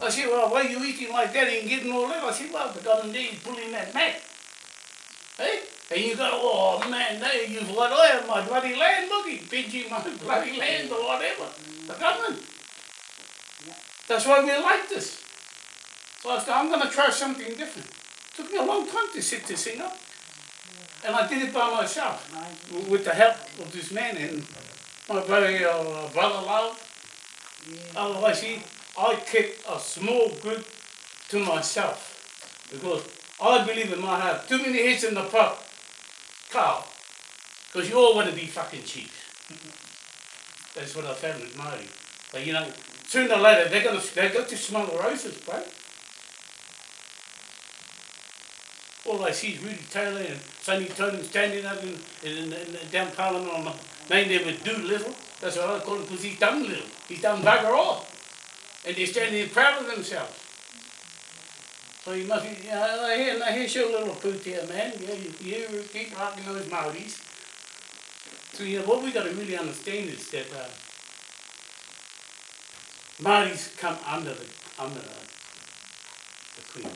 I said, well, why are you eating like that and getting all that? I said, well, the government there pulling that mat. Hey? And you go, oh man, use what I have, my bloody land, look, he's pinching my bloody land or whatever. The government. That's why we like this. So I said, I'm going to try something different. It took me a long time to sit this thing up. And I did it by myself, with the help of this man and my brother, uh, brother Love. Otherwise, see, I kept a small group to myself because I believe in my heart, too many heads in the pot, cow, because you all want to be fucking cheap. That's what I found with Māori. But you know, sooner or later they're gonna they got to smell roses, bro. All I see is Rudy Taylor and Sonny Totem standing up in, in, in, in down Parliament on the main there with do little. That's what I call it because he's done little. He's done bugger all. And they're standing there proud of themselves. So you must be, you know, now here, now here's your little poot here, man. You, you, you keep rocking those Maoris. So, you know, what we got to really understand is that uh, Maoris come under the, under the, the Queen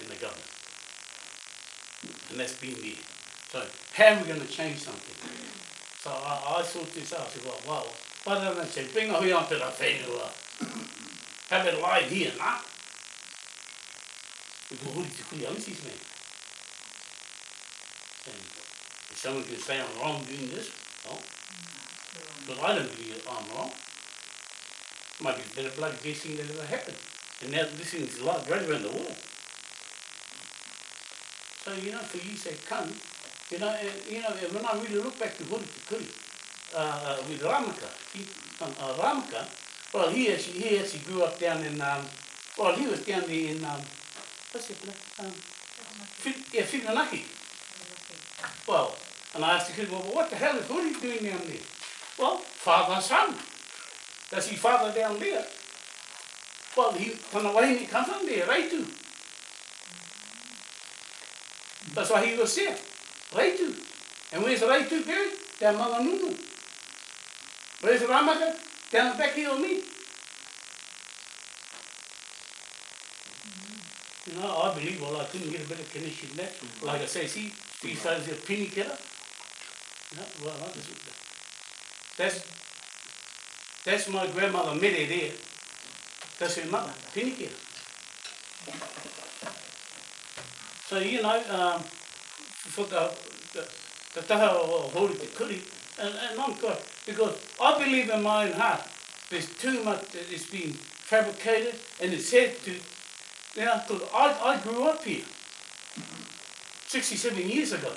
and the government. And that's been there. So, how are we going to change something? So I, I thought this out. I said, well, well, why don't I say, bring a hui onto the whenua. Have it live here, nah? Ko huri te kui ausis me. And someone can say I'm wrong doing this, no? But I don't believe I'm wrong. Might be the bloody best thing that ever happened. And now this thing is like right around the world. So, you know, for you say come, you know, and, you know, and when I really look back to Hori Kuri, uh, uh, with Ramaka, he, uh, Ramaka, well, he actually, he actually grew up down in, um, well, he was down there in, um, what's it, um, yeah, Whiganaki. Well, and I asked the kid, well, what the hell is Hori doing down there? Well, father son. Does he father down there? Well, he, kana wahine come from there, Reitu. That's why he was there, Reitu. And where's Reitu buried? Down Manganunu. Where's the Ramaka? Down the back here on me. You know, I believe, well, I couldn't get a better connection than that. Like I say, see, these times a penny killer. No, well, I just, that's, that's my grandmother Mere there. That's her mother, penny. So, you know, um, for the, the, the taha o hori te kuri, and, and I'm God, because I believe in my own heart, there's too much that is being fabricated and it's said to, you know, because I, I grew up here 67 years ago.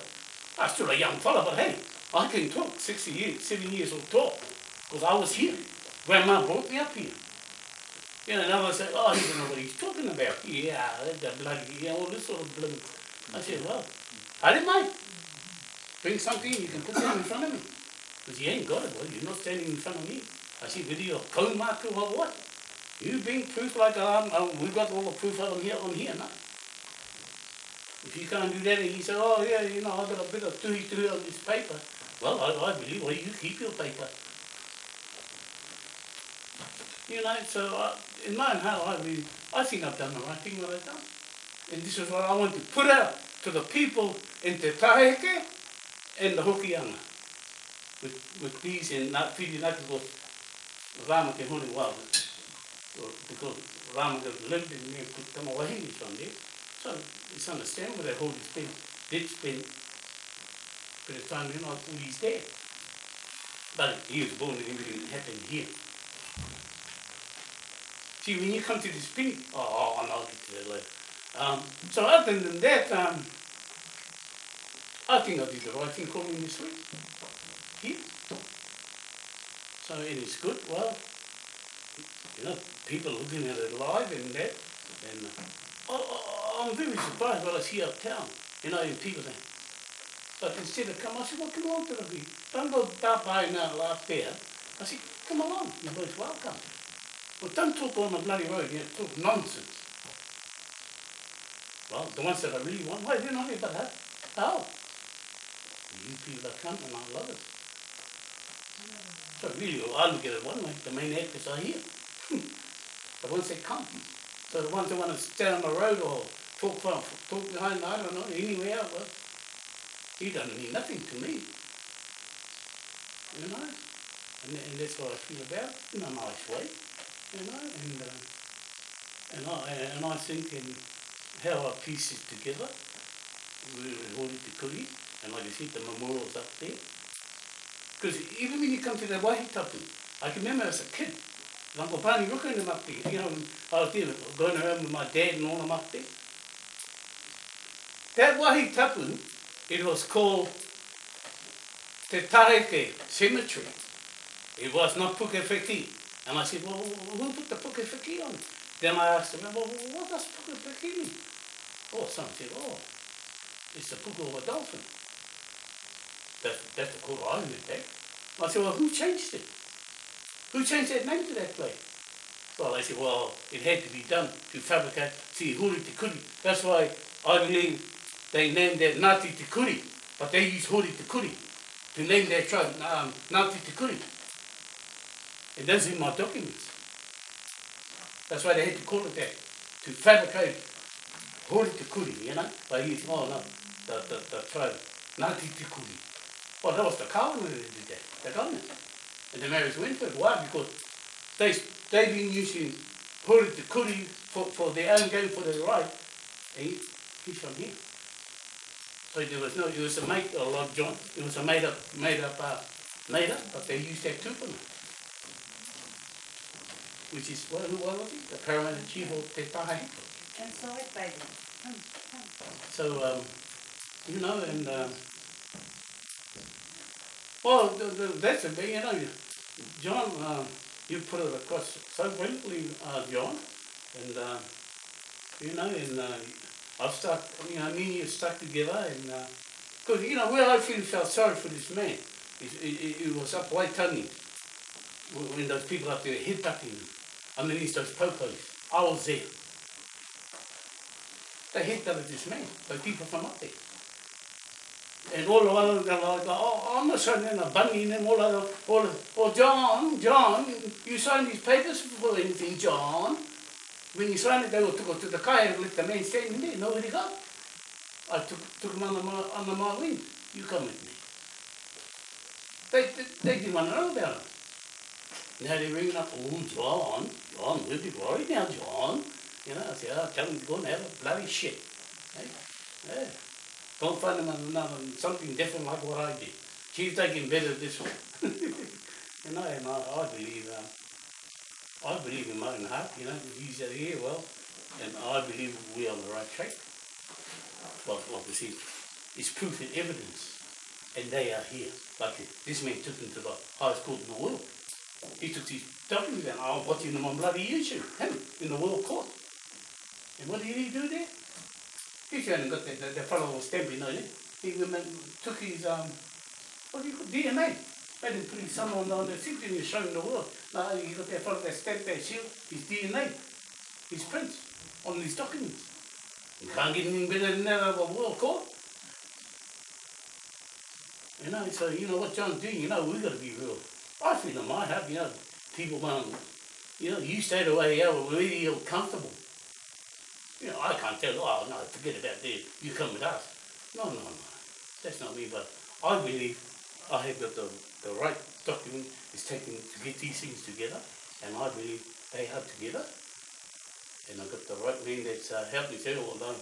I'm still a young fella, but hey, I can talk 60 years, 7 years old talk, because I was here. Grandma brought me up here. You know, and others like, oh, he doesn't know what he's talking about. Yeah, the bloody, yeah, all this sort of blood. I said, well, I didn't mind. Bring something you can put down in front of me. Because you ain't got it, boy. You're not standing in front of me. I said, whether you're marker or what? You bring proof like um, um, we've got all the proof of them here on here, no? If you can't do that and you say, oh yeah, you know, I've got a bit of tuhi on this paper. Well, I, I believe, well, you keep your paper. You know, so I, in my own heart, I, mean, I think I've done the right thing what I've done. And this is what I want to put out to the people in Te Taheke and the Hokianga. With, with these and not feeding not because Rama ke hone wā. Because Rama ke lived in there, put tama wahine from there. So it's understandable that Holy Spirit did spend bit of time, you know, until he's dead. But he was born and everything happened here. See, when you come to this pinning, oh, I'll get to that later. Um, so other than that, um, I think I did the right thing calling this week. Here. So it is good. Well, you know, people looking at it live and that, and uh, I, I, I'm very surprised what I see uptown. You know, and people saying, but instead of come, I said, well, come along to the beach. Don't go that by now, laugh there. I said, come along, you're both welcome. Well, don't talk on the bloody road, you talk nonsense. Well, the ones that I really want, why not here but that? How? You people that come and I love it. So really, I look at it one way, the main actors are here. the ones that come. So the ones that want to stand on the road or talk from, talk behind, I don't know, anywhere, well, he doesn't mean nothing to me. You know? And, and that's what I feel about in a nice way. You know? And, uh, and, I, and I think in how I piece it together, we're holding the kuri, and like I said, the memorial's up there. Because even when you come to the Wahitapu, I can remember as a kid, Uncle Pani looking them up there, you know, I was there going around with my dad and all them up there. That Wahitapu, it was called Te Tareke Cemetery. It was not Pukewheki. And I said, well, who put the Pukewheki on? Then I asked him, well, what does Pukewheki mean? Oh, someone said, oh, it's the puku of a dolphin. That's, that's the cool I that. I said, well, who changed it? Who changed that name to that place? Well, they said, well, it had to be done to fabricate see huri te kuri. That's why I believe they named that Ngāti te kuri, but they used huri te kuri to name their tribe um, Ngāti te kuri. It doesn't in my documents. That's why they had to call it that, to fabricate huri te kuri, you know, by using, oh no, the, the, the tribe, Ngāti te kuri. Well, that was the Kawana that did that, the government. And the marriage went for it. Why? Because they, they've been using huri te kuri for, for their own game, for their right. And he, he's from here. So there was no, it was a made, a lot, John, it was a made up, made up, uh, made up, but they used that tupuna. Which is, what, who what was he? The chief of Te Hiko. Inside, baby. Come, come. So, um, you know, and, uh, well, the, the, that's a big, you know, John, uh, you put it across so brilliantly, uh, John, and, uh, you know, and, uh, I've stuck, you know, me and you stuck together, and, uh 'cause you know, where I feel felt sorry for this man, it, it, it was up Waitangi, when when those people up there headbutting him, underneath those popos, I was there. They headbutted this man, those people from up there. And all of them, they're like, oh, I'm not signing a bunny and them, all of them, all of oh, John, John, you signed these papers for anything, John. When you signed it, they took it to the car and let the man stand in there, nobody got. I took, took him under my, under my wing. You come with me. They, they, they didn't want to know about it. Now they're ringing up, oh, John, John, we'll be worried now, John. You know, I said, oh, tell him to go and have a bloody shit. Yeah. Go and find him another, something different like what I did. She's taking better this one. you know, and I, I believe, uh, I believe in my own heart, you know, he's out here, well, and I believe we're on the right track. Well, obviously, it's proof and evidence, and they are here. Like this man took them to the highest court in the world. He took his documents and I'm watching them on bloody YouTube, him, in the world court. And what did he do there? He hadn't got the, the, the fellow was stamping on it. He took his, um, what do you call DNA? Made him put his son on, the seat and he's showing the world. Now he got that fellow that stamped that seal, his DNA, his prints on his documents. You can't get anything better than that of a world court. You know, so you know what John's doing, you know, we've gotta be real. I feel in might have, you know, people want, you know, you stay the way you are, where you're comfortable. You know, I can't tell, oh no, forget about this, you come with us. No, no, no, that's not me, but I believe I have got the, the right document is taken to get these things together, and I believe they are together. And I've got the right man that's uh, helped me through, although,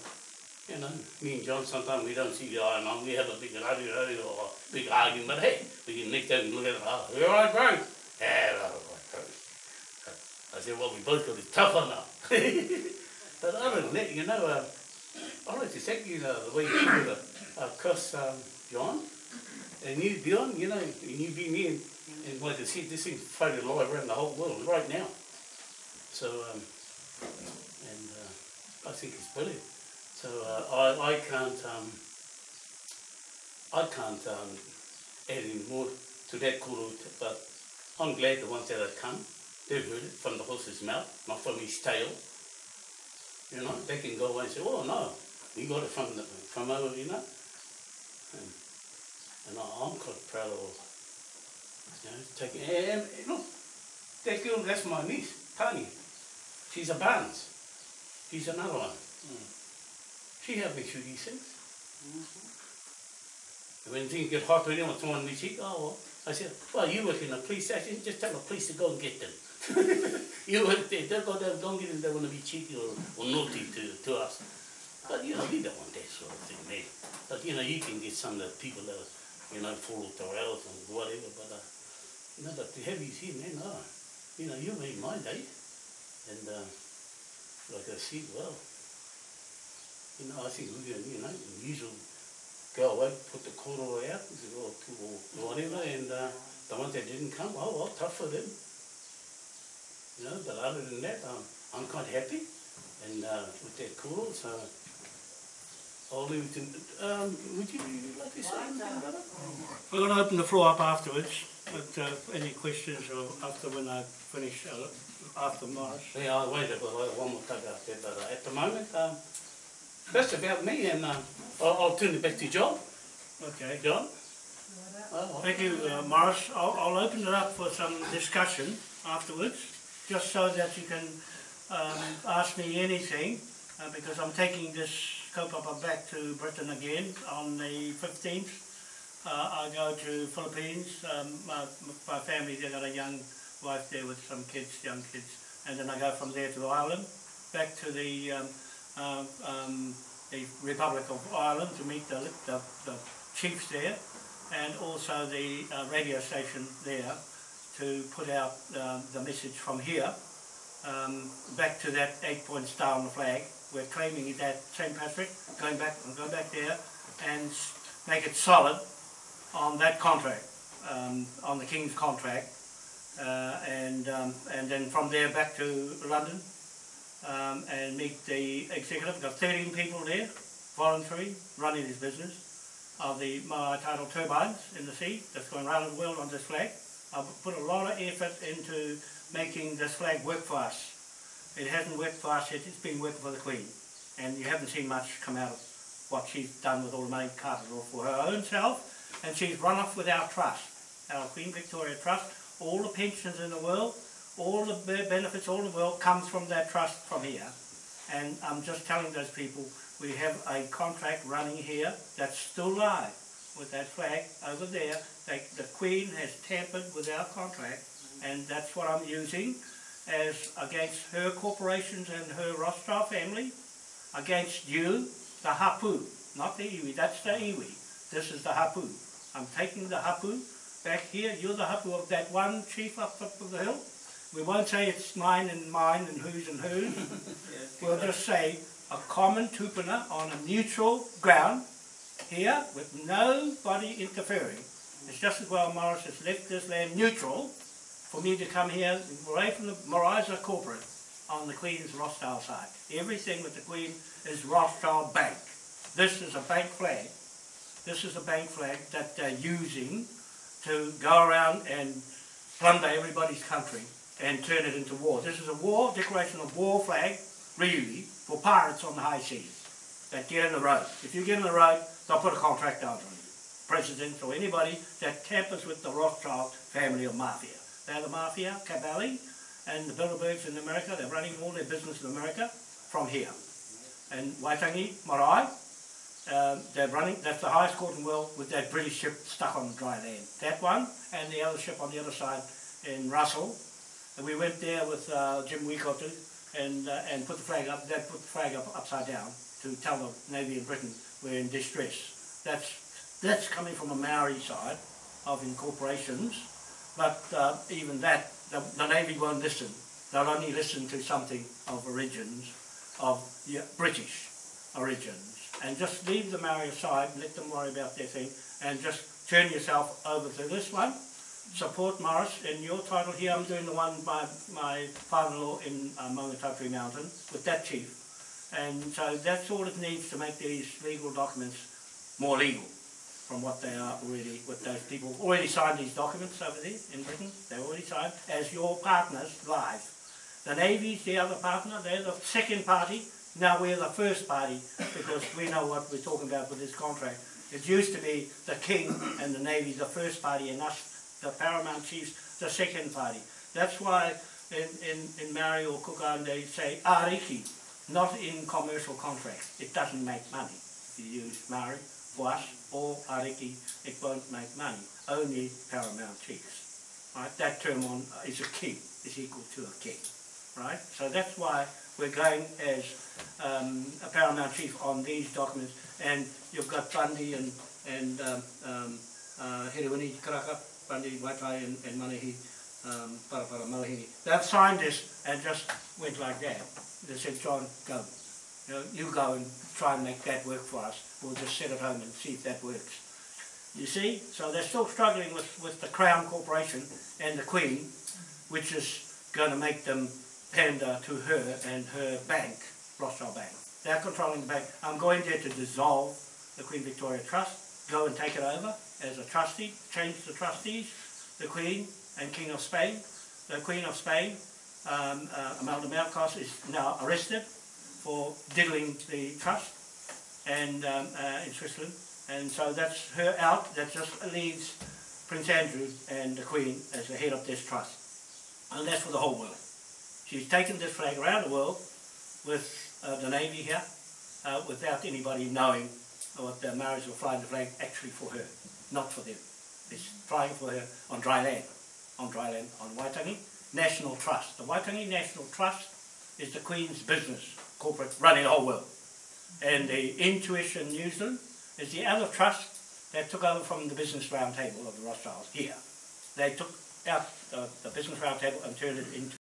you know, me and John sometimes we don't see the eye and we have a big argument or a big argument, but hey, we can next time look at it, oh, you're right, bro. Yeah, right, right, right. I said, well, we both got it tougher now. but other than that, you know, uh, I like to thank you, uh, the way you treated uh, across um, John. And you, Dion, you know, and you be me and, and like I said, this thing's floated live around the whole world right now. So, um, and uh, I think it's brilliant. So uh, I, I can't, um, I can't um, add any more to that kuru, but I'm glad the ones that have come, they've heard it from the horse's mouth, not from his tail. You know, they can go away and say, oh no, we got it from the, from over, you know. And, and I, I'm quite proud of, you know, taking, and, and look, that girl, that's my niece, Tanya. She's a Barnes. She's another one. She helped me through these things. And when things get hot them, or someone needs cheek, oh, well, I said, well, you work in a police station, just tell the police to go and get them. you work there, they'll go there, don't get them, they want to be cheeky or, or naughty to, to us. But, you know, we don't want that sort of thing, man. But, you know, you can get some of the people that, you know, off the rails and whatever, but, uh, you know, to have you here, man, oh, you know, you made my day. And, uh, like I said, well, you know, I think you know, usual go away, put the corduroy out, or, or whatever, and uh, the ones that didn't come, oh well, tough for them. You know, but other than that, um, I'm quite happy, and uh, with that corduroy, so I'll leave it um, would you like to say anything it? We're going to open the floor up afterwards, but uh, any questions or after when I finish, uh, after Morris. Yeah, I'll wait for one more out there, but uh, at the moment, um, that's about me, and uh, I'll, I'll turn it back to John. Okay. John? Oh, Thank you, uh, Morris. I'll, I'll open it up for some discussion afterwards, just so that you can um, ask me anything, uh, because I'm taking this kaupapa back to Britain again on the 15th. Uh, I go to Philippines. Um, my, my family, they got a young wife there with some kids, young kids, and then I go from there to Ireland, back to the um, um, um, the Republic of Ireland to meet the, the, the chiefs there and also the uh, radio station there to put out um, the message from here um, back to that eight point star on the flag. We're claiming that St. Patrick, going back, go back there and make it solid on that contract, um, on the King's contract. Uh, and, um, and then from there back to London um, and meet the executive. We've got 13 people there, voluntary, running this business of the Marai tidal turbines in the sea that's going around the world on this flag. I've put a lot of effort into making this flag work for us. It hasn't worked for us yet, it's been working for the Queen. And you haven't seen much come out of what she's done with all the money carted off for her own self. And she's run off with our trust, our Queen Victoria Trust. All the pensions in the world, all the benefits, all the world comes from that trust from here. And I'm just telling those people, we have a contract running here that's still live with that flag over there. They, the Queen has tampered with our contract, and that's what I'm using as against her corporations and her Rothschild family, against you, the Hapu, not the iwi. That's the iwi. This is the Hapu. I'm taking the Hapu back here. You're the Hapu of that one chief up top of the hill. We won't say it's mine and mine and whose and whose. We'll just say a common tupuna on a neutral ground here with nobody interfering. It's just as well Morris has left this land neutral for me to come here away from the Morisa corporate on the Queen's Rothschild side. Everything with the Queen is Rothschild Bank. This is a bank flag. This is a bank flag that they're using to go around and plunder everybody's country and turn it into war. This is a war, declaration of war flag, really, for pirates on the high seas that get in the road. If you get in the road, they'll put a contract out on you. Presidents or anybody that tampers with the Rothschild family of mafia. They're the mafia, Cavalli, and the Bilderbergs in America. They're running all their business in America from here. And Waitangi, Marae, um, they're running, that's the highest court in the world with that British ship stuck on dry land. That one and the other ship on the other side in Russell. And we went there with uh, Jim Weekotu and, uh, and put the flag up, that put the flag up upside down to tell the Navy in Britain we're in distress. That's, that's coming from a Maori side of incorporations, but uh, even that, the, the Navy won't listen. They'll only listen to something of origins, of yeah, British origins. And just leave the Maori aside, let them worry about their thing, and just turn yourself over to this one. Support Morris in your title here. I'm doing the one by my father-in-law in uh, Maungatapui Mountain with that chief. And so that's all it needs to make these legal documents more legal from what they are already, what those people already signed these documents over there in Britain. They already signed as your partners live. The Navy's the other partner, they're the second party. Now we're the first party because we know what we're talking about with this contract. It used to be the King and the Navy the first party and us, the paramount chiefs, the second party. That's why in, in, in Maori or Kukan they say ariki, not in commercial contracts. It doesn't make money. You use Maori for or ariki, it won't make money. Only paramount chiefs. Right? That term on is a king, is equal to a king. Right? So that's why we're going as um, a paramount chief on these documents. And you've got Bundy and, and um, um, uh, Karaka, Waitai and, and Manahi, um, Parapara Malahini. They've signed this and just went like that. They said, John, go. You, know, you go and try and make that work for us. We'll just sit at home and see if that works. You see? So they're still struggling with, with the Crown Corporation and the Queen, which is going to make them pander to her and her bank, Rothschild Bank. They're controlling the bank. I'm going there to dissolve the Queen Victoria Trust, go and take it over as a trustee, change the trustees, the Queen and King of Spain. The Queen of Spain, um, uh, Malkos, is now arrested for diddling the trust and um, uh, in Switzerland. And so that's her out. That just leaves Prince Andrew and the Queen as the head of this trust. And that's for the whole world. She's taken this flag around the world with uh, the Navy here uh, without anybody knowing what the Maoris were flying the flag actually for her, not for them. It's flying for her on dry land, on dry land, on Waitangi National Trust. The Waitangi National Trust is the Queen's business, corporate, running the whole world. And the Intuition New Zealand is the other trust that took over from the Business Roundtable of the Rothschilds here. They took out the, the Business Roundtable and turned it into